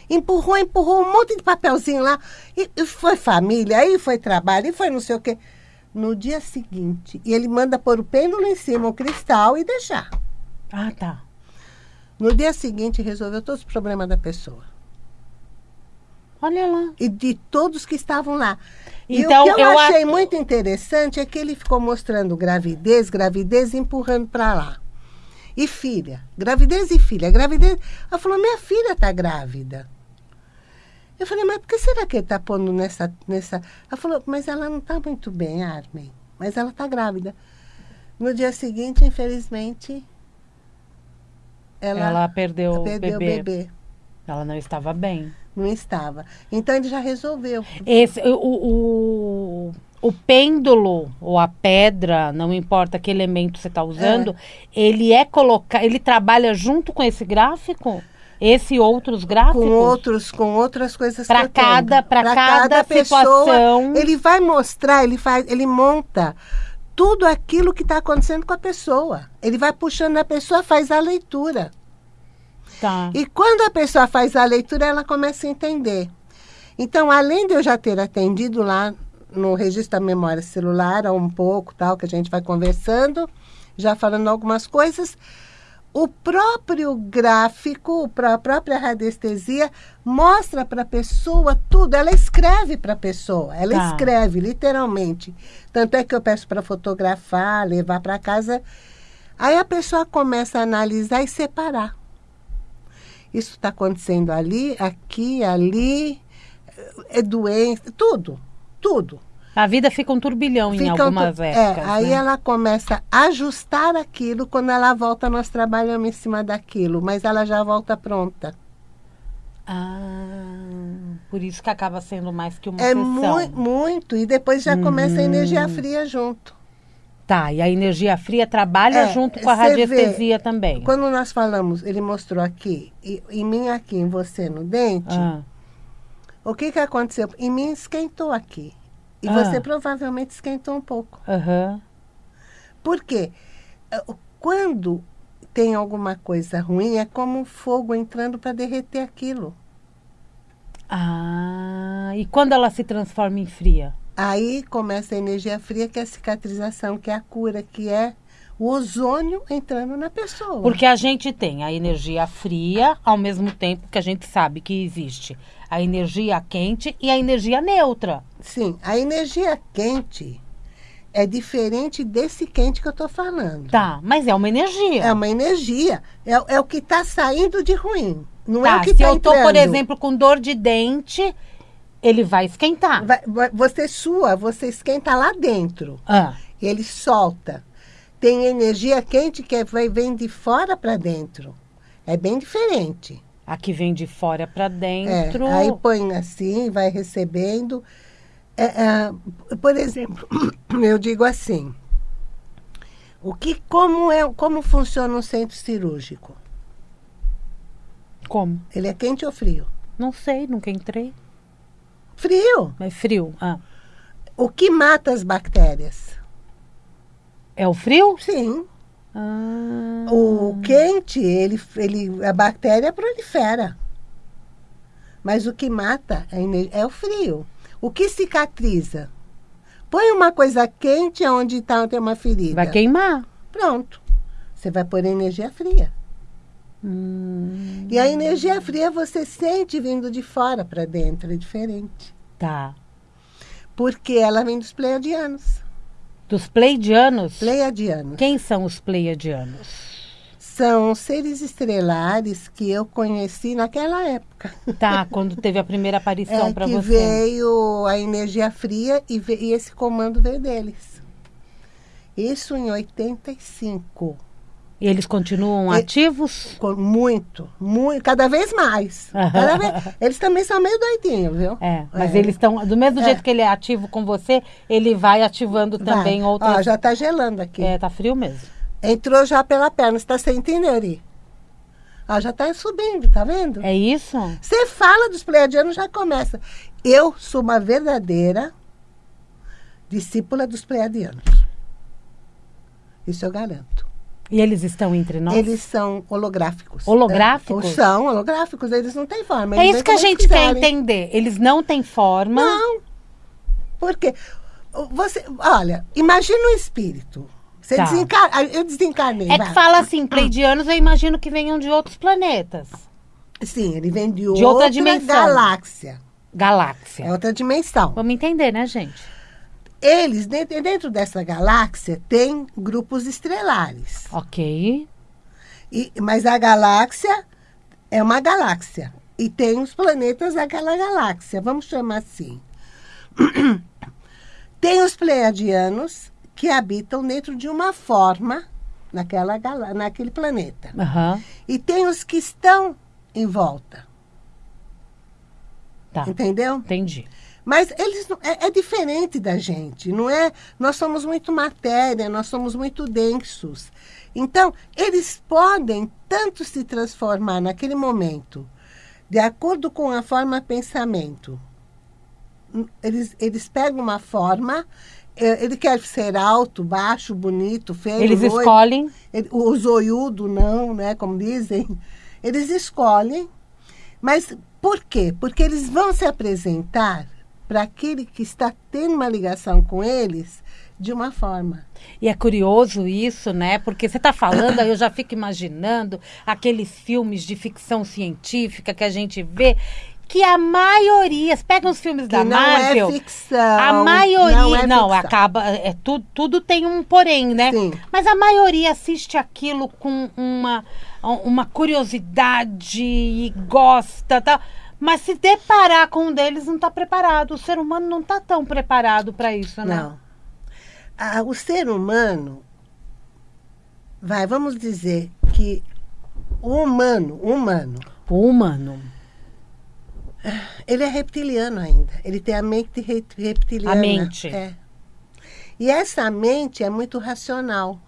Empurrou, empurrou um monte de papelzinho lá. E, e foi família, aí foi trabalho, e foi não sei o quê. No dia seguinte, e ele manda pôr o pêndulo em cima, o cristal e deixar. Ah, tá. No dia seguinte, resolveu todos os problemas da pessoa. Olha lá. E de todos que estavam lá. Então, e o que eu, eu achei muito interessante é que ele ficou mostrando gravidez, gravidez, e empurrando para lá. E filha, gravidez e filha, gravidez. Ela falou, minha filha está grávida. Eu falei, mas por que será que ele está pondo nessa, nessa... Ela falou, mas ela não está muito bem, Armin. mas ela está grávida. No dia seguinte, infelizmente, ela, Ela perdeu, perdeu o bebê. bebê. Ela não estava bem. Não estava. Então ele já resolveu. Esse, o, o, o pêndulo ou a pedra, não importa que elemento você está usando, ele é colocar, ele trabalha junto com esse gráfico? Esse e outros gráficos? Com outros, com outras coisas tenho. cada- pra Pra cada pessoa, situação. ele vai mostrar, ele faz, ele monta tudo aquilo que está acontecendo com a pessoa. Ele vai puxando a pessoa, faz a leitura. Tá. E quando a pessoa faz a leitura, ela começa a entender. Então, além de eu já ter atendido lá no registro da memória celular, há um pouco, tal, que a gente vai conversando, já falando algumas coisas, o próprio gráfico, a própria radiestesia, mostra para a pessoa tudo. Ela escreve para a pessoa, ela Tá. escreve, literalmente. Tanto é que eu peço para fotografar, levar para casa. Aí a pessoa começa a analisar e separar. Isso está acontecendo ali, aqui, ali, é doença, tudo, tudo. A vida fica um turbilhão em Fica um algumas tu- épocas. É, aí né? ela começa a ajustar aquilo, quando ela volta, nós trabalhamos em cima daquilo, mas ela já volta pronta. Ah, por isso que acaba sendo mais que uma É sessão. mui- muito, e depois já começa a Uhum. energia fria junto. Tá, e a energia fria trabalha É, junto com a você vê, radiestesia também. Quando nós falamos, ele mostrou aqui, e- em mim aqui, em você no dente, Ah, o que que aconteceu? Em mim esquentou aqui. E Ah. você provavelmente esquentou um pouco. aham. Por quê? Eh, Quando tem alguma coisa ruim, é como um fogo entrando para derreter aquilo. Ah, e quando ela se transforma em fria? Aí começa a energia fria, que é a cicatrização, que é a cura, que é o ozônio entrando na pessoa. Porque a gente tem a energia fria, ao mesmo tempo que a gente sabe que existe a energia quente e a energia neutra. Sim, a energia quente é diferente desse quente que eu estou falando. Tá, mas é uma energia. É uma energia, é, é o que está saindo de ruim. Não é tá, o que se está eu tô, por exemplo, com dor de dente, ele vai esquentar. Vai- você sua, você esquenta lá dentro. Ah, ele solta. Tem energia quente que é- vai, vem de fora para dentro. É bem diferente. aqui vem de fora para É, dentro. aí põe assim, vai recebendo. É, é, por exemplo, eu digo assim: o que, como, é, como funciona um centro cirúrgico? Como? Ele é quente ou frio? Não sei, nunca entrei. Frio. É frio. Ah, O que mata as bactérias? É o frio? Sim. Ah, O quente, ele, ele, a bactéria prolifera. Mas o que mata é, é o frio. O que cicatriza? Põe uma coisa quente onde tá, tem uma ferida. vai queimar. Pronto. Você vai pôr energia fria. Hum, E a energia fria você sente vindo de fora para dentro, é diferente. tá. Porque ela vem dos pleiadianos. Dos pleidianos? Pleiadianos. Quem são os pleiadianos? São seres estrelares que eu conheci naquela época. Tá, quando teve a primeira aparição É, para você. veio a energia fria e, ve- e esse comando veio deles. Isso em 85. E eles continuam E- ativos? Muito, muito, cada vez mais. Cada vez- eles também são meio doidinhos, viu? É, mas É. eles estão. Do mesmo É. jeito que ele é ativo com você, ele vai ativando Vai. também outras. Ó, já tá gelando aqui. É, tá frio mesmo. Entrou já pela perna, você tá sem entender, Ari? Ó, já tá subindo, tá vendo? É isso? Você fala dos pleiadianos, já começa. Eu sou uma verdadeira discípula dos pleiadianos. Isso eu garanto. E eles estão entre nós? Eles são holográficos. Holográficos? É, são holográficos, eles não têm forma. É isso que a gente quer entender. Eles não têm forma. Não. Porque você, olha, imagina um espírito. Você Tá. desencarna, eu desencarnei. É vai. que fala assim, pleidianos, eu imagino que venham de outros planetas. Sim, ele vem de, De outra outra, dimensão. galáxia. Galáxia. É outra dimensão. Vamos entender, né, gente? Eles, dentro, dentro dessa galáxia, tem grupos estrelares. Ok. E- mas a galáxia é uma galáxia. E tem os planetas daquela galáxia, vamos chamar assim. tem os pleiadianos, que habitam dentro de uma forma naquela, naquele planeta. Aham. E tem os que estão em volta, Tá. entendeu? Entendi. Mas eles é, é diferente da gente, não é? Nós somos muito matéria, nós somos muito densos. Então, eles podem tanto se transformar naquele momento, de acordo com a forma pensamento. Eles, eles pegam uma forma, eh, ele quer ser alto, baixo, bonito, feio, Eles loiro. escolhem. Ele- o zoiudo não, né, como dizem. Eles escolhem. Mas por quê? Porque eles vão se apresentar para aquele que está tendo uma ligação com eles de uma forma. E é curioso isso, né? Porque você está falando, aí eu já fico imaginando aqueles filmes de ficção científica que a gente vê, que a maioria, pega os filmes Que da não Marvel, é ficção. a maioria, não, não, é ficção. acaba, é tudo, tudo tem um porém, né? Sim. Mas a maioria assiste aquilo com uma, uma curiosidade e gosta, tal. Mas se deparar com um deles, não está preparado. O ser humano não está tão preparado para isso, né? Não. Ah, o ser humano, vai, vamos dizer que o humano, o humano, O humano. ele é reptiliano ainda. Ele tem a mente re- reptiliana. A mente. É. E essa mente é muito racional.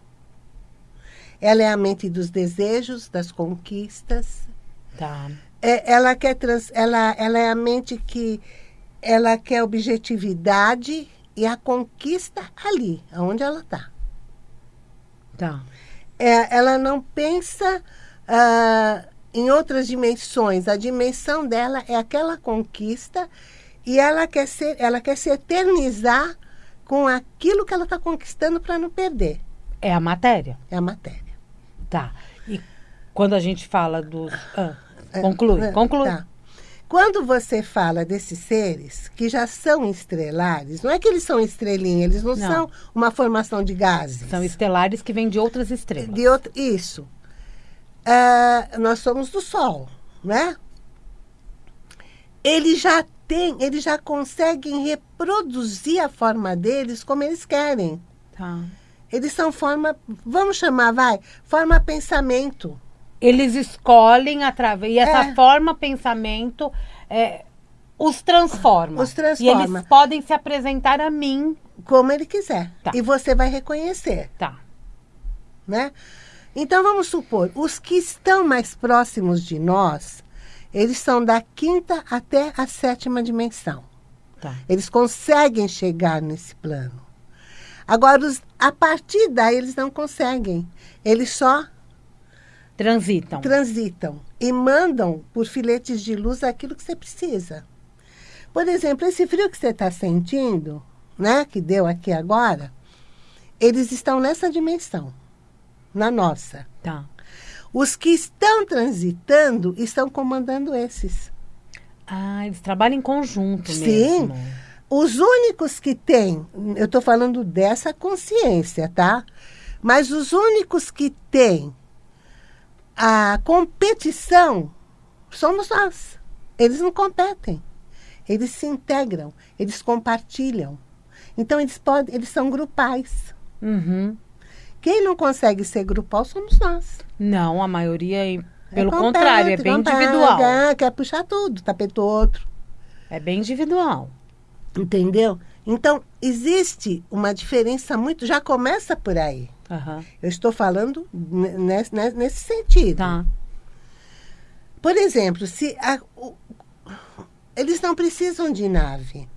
Ela é a mente dos desejos, das conquistas. Tá. É, ela quer trans, ela, ela é a mente que ela quer objetividade e a conquista ali, aonde ela está. Tá. É, ela não pensa ah, em outras dimensões. A dimensão dela é aquela conquista e ela quer, ser, ela quer se eternizar com aquilo que ela está conquistando para não perder. É a matéria. É a matéria. Tá. E quando a gente fala dos. Ah, conclui, É, conclui. tá. Quando você fala desses seres que já são estrelares, não é que eles são estrelinha, eles não, Não. são uma formação de gases. São estelares que vêm de outras estrelas. De outro, isso. Ah, nós somos do Sol, né? Eles já têm, eles já conseguem reproduzir a forma deles como eles querem. Tá. Eles são forma, vamos chamar, vai, forma pensamento. Eles escolhem através. E essa É. forma pensamento é, os transforma. Os E transforma. eles podem se apresentar a mim. Como ele quiser. Tá. E você vai reconhecer, Tá. né? Então vamos supor, os que estão mais próximos de nós, eles são da quinta até a sétima dimensão. Tá. Eles conseguem chegar nesse plano. Agora, os- a partir daí, eles não conseguem. Eles só Transitam. transitam e mandam por filetes de luz aquilo que você precisa. Por exemplo, esse frio que você está sentindo, né, que deu aqui agora, eles estão nessa dimensão, na nossa. Tá. Os que estão transitando estão comandando esses. Ah, eles trabalham em conjunto Sim. mesmo. Os únicos que têm, eu estou falando dessa consciência, tá? Mas os únicos que têm a competição somos nós. Eles não competem. Eles se integram, eles compartilham. Então eles podem, eles são grupais. Uhum. Quem não consegue ser grupal somos nós. Não, a maioria, é- pelo compete, contrário, é bem individual. Quer puxar tudo, tapete outro. É bem individual. Entendeu? Então, existe uma diferença muito. Já começa por aí. Aham. Eu estou falando ne- nesse, ne- nesse sentido. Tá. Por exemplo, se a- o- eles não precisam de nave.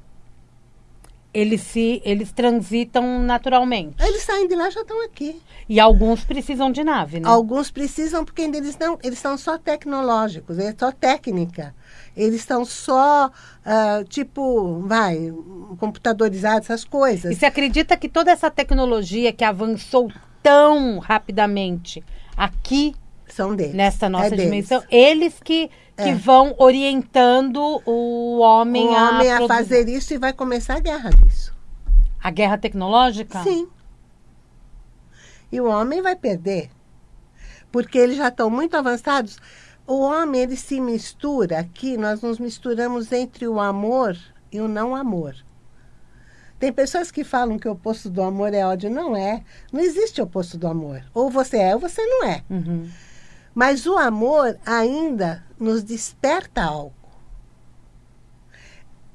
Eles se eles transitam naturalmente. Eles saem de lá e já estão aqui. E alguns precisam de nave, né? Alguns precisam porque ainda eles não, eles são só tecnológicos, é só técnica. Eles são só ah, tipo, vai, computadorizados, essas coisas. E você acredita que toda essa tecnologia que avançou tão rapidamente aqui São deles. nessa nossa É dimensão, eles que, que É. vão orientando o homem, o homem a, produzir. fazer isso e vai começar a guerra disso. a guerra tecnológica? Sim. E o homem vai perder. Porque eles já estão muito avançados. O homem, ele se mistura aqui, nós nos misturamos entre o amor e o não amor. Tem pessoas que falam que o oposto do amor é ódio. Não é. Não existe oposto do amor. Ou você é ou você não é. Uhum. Mas o amor ainda nos desperta algo.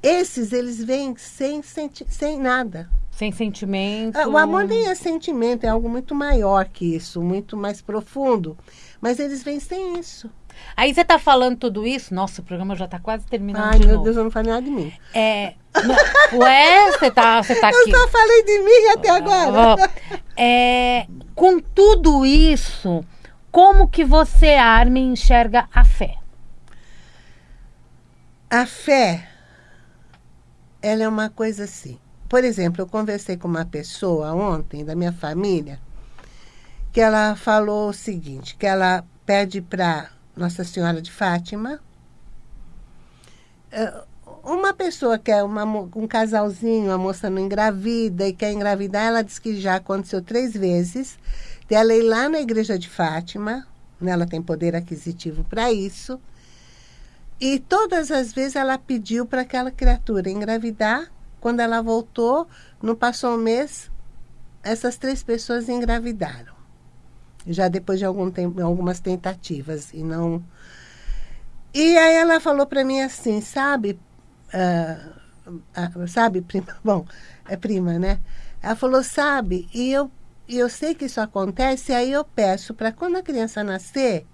Esses, eles vêm sem, senti sem nada. Sem sentimento. Ah, O amor nem é sentimento, é algo muito maior que isso, muito mais profundo. Mas eles vêm sem isso. Aí você tá falando tudo isso. Nossa, o programa já tá quase terminando Ai, de meu novo. Deus, eu não falei nada de mim. É, não- ué, você tá, você tá Eu aqui. só falei de mim até agora. Ó, é, com tudo isso, como que você, Armin, enxerga a fé? A fé, ela é uma coisa assim. Por exemplo, eu conversei com uma pessoa ontem, da minha família, que ela falou o seguinte, que ela pede para Nossa Senhora de Fátima, eh, uma pessoa que é uma, um casalzinho, a moça não engravida e quer engravidar, ela diz que já aconteceu três vezes, dela ir lá na igreja de Fátima, né, ela tem poder aquisitivo para isso, e todas as vezes ela pediu para aquela criatura engravidar. Quando ela voltou, não passou um mês, essas três pessoas engravidaram. Já depois de algum tempo, algumas tentativas e não. E aí ela falou para mim assim, sabe, ah, ah, sabe, prima, bom, é prima, né? Ela falou, sabe, e eu, e eu sei que isso acontece, aí eu peço para quando a criança nascer,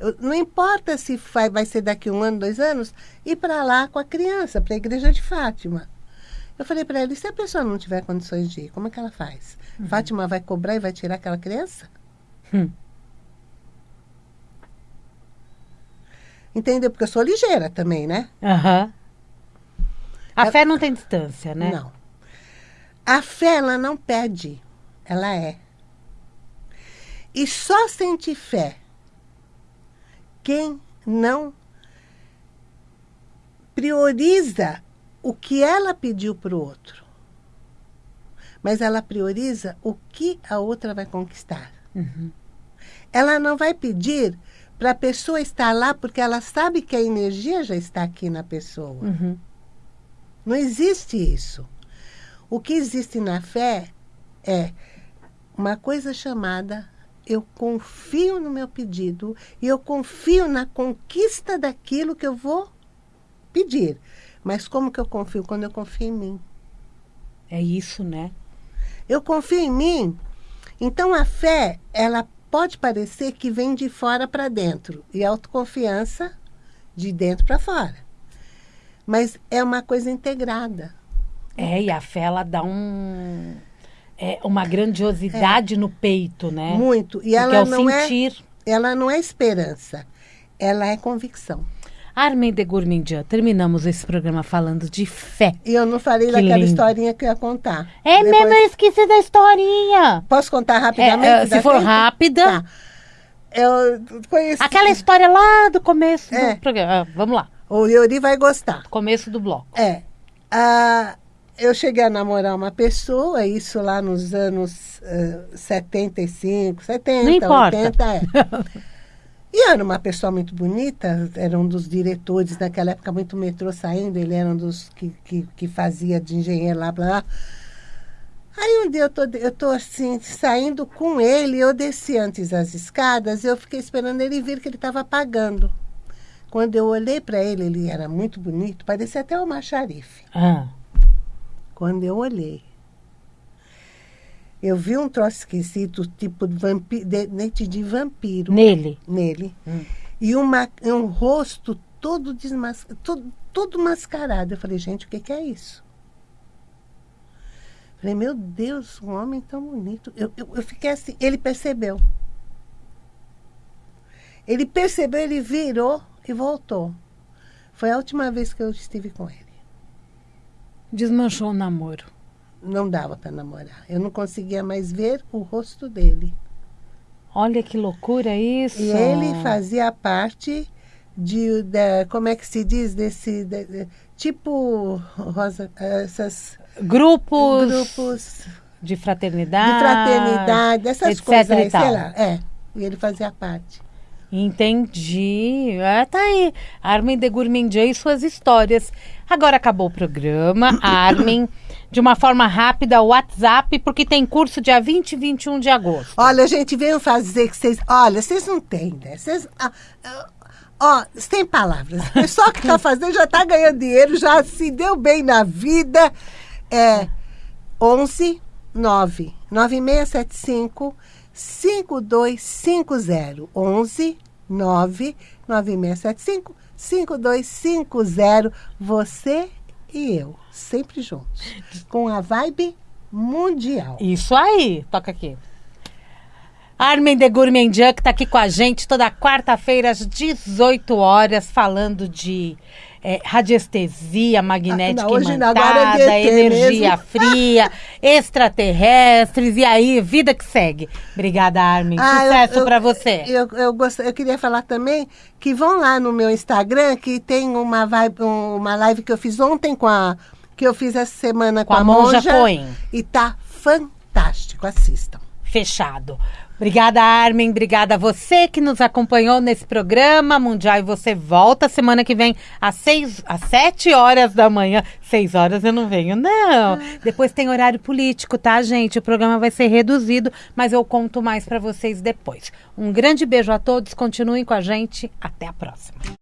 eu- não importa se vai, vai ser daqui um ano, dois anos, ir para lá com a criança, para a igreja de Fátima. Eu falei para ela, e se a pessoa não tiver condições de ir, como é que ela faz? Fátima vai cobrar e vai tirar aquela criança? Hum. Entendeu? Porque eu sou ligeira também, né? Aham. A Eu- fé não tem distância, né? Não. A fé, ela não pede, ela é. E só sente fé quem não prioriza o que ela pediu para o outro. Mas ela prioriza o que a outra vai conquistar. Uhum. Ela não vai pedir para a pessoa estar lá porque ela sabe que a energia já está aqui na pessoa. Uhum. Não existe isso. O que existe na fé é uma coisa chamada eu confio no meu pedido e eu confio na conquista daquilo que eu vou pedir. Mas como que eu confio? Quando eu confio em mim. É isso, né? Eu confio em mim. Então a fé, ela pode parecer que vem de fora para dentro e a autoconfiança de dentro para fora. Mas é uma coisa integrada. É, e a fé, ela dá um... É, uma grandiosidade no peito, né? Muito. E Porque ela é o não é, sentir. ela não é esperança. Ela é convicção. Armin de Gourmandian, terminamos esse programa falando de fé. E eu não falei Que daquela lindo. historinha que eu ia contar. É Depois- mesmo, eu esqueci da historinha. Posso contar É, rapidamente? é, se for tempo? rápida, Tá. Eu conheci. aquela história lá do começo É. do programa. Ah, vamos lá, O Yuri vai gostar. começo do bloco. É. Ah, eu cheguei a namorar uma pessoa, isso lá nos anos ah, 75, 70, Não importa. 80, é. E era uma pessoa muito bonita, era um dos diretores, naquela época muito metrô saindo, ele era um dos que, que, que fazia de engenheiro lá, blá, blá. Aí um dia eu tô, eu tô assim, saindo com ele, eu desci antes as escadas, eu fiquei esperando ele vir que ele estava pagando. Quando eu olhei para ele, ele era muito bonito, parecia até uma xarife. Ah, Quando eu olhei, eu vi um troço esquisito, tipo de vampi- de- dente de vampiro nele. nele. Hum. E uma, um rosto todo, desmas, todo, todo mascarado. Eu falei, gente, o que, que é isso? Falei, meu Deus, um homem tão bonito. Eu, eu, eu fiquei assim, ele percebeu. Ele percebeu, ele virou e voltou. Foi a última vez que eu estive com ele. Desmanchou o namoro. Não dava para namorar. Eu não conseguia mais ver o rosto dele. Olha que loucura isso. E ele fazia parte de, da, como é que se diz, desse, de- de- tipo, Rosa, essas Grupos, grupos de de fraternidade. fraternidade, essas coisas e aí, sei lá. É, e ele fazia parte. Entendi. É, tá aí. Armin de Gourmandian e suas histórias. Agora acabou o programa. Armin, de uma forma rápida o WhatsApp, porque tem curso dia 20 e 21 de agosto. Olha, gente, venham fazer que vocês. Olha, vocês não têm, né? Vocês. Ah, ah, sem palavras. O pessoal que está fazendo já está ganhando dinheiro, já se deu bem na vida. É 11 9 9675 5250. 11 9 9675 5250. Você e eu, sempre juntos. Com a vibe mundial. Isso aí. Toca aqui. Armin de Gourmandian, que está aqui com a gente toda quarta-feira às 18 horas, falando de é, radiestesia magnética ah, não, imantada, é energia mesmo. fria, extraterrestres, e aí, vida que segue. Obrigada, Armin. Ah, Sucesso para você. Eu, eu, gost... eu queria falar também que vão lá no meu Instagram, que tem uma, vibe, uma live que eu fiz ontem com a. que eu fiz essa semana com, com a, a Monja, Monja Coen. E tá fantástico. Assistam. Fechado. Obrigada, Armin. Obrigada a você que nos acompanhou nesse programa Mundial. E você volta semana que vem às, seis, às sete horas da manhã. Seis horas eu não venho, não. Depois tem horário político, tá, gente? O programa vai ser reduzido, mas eu conto mais para vocês depois. Um grande beijo a todos. Continuem com a gente. Até a próxima.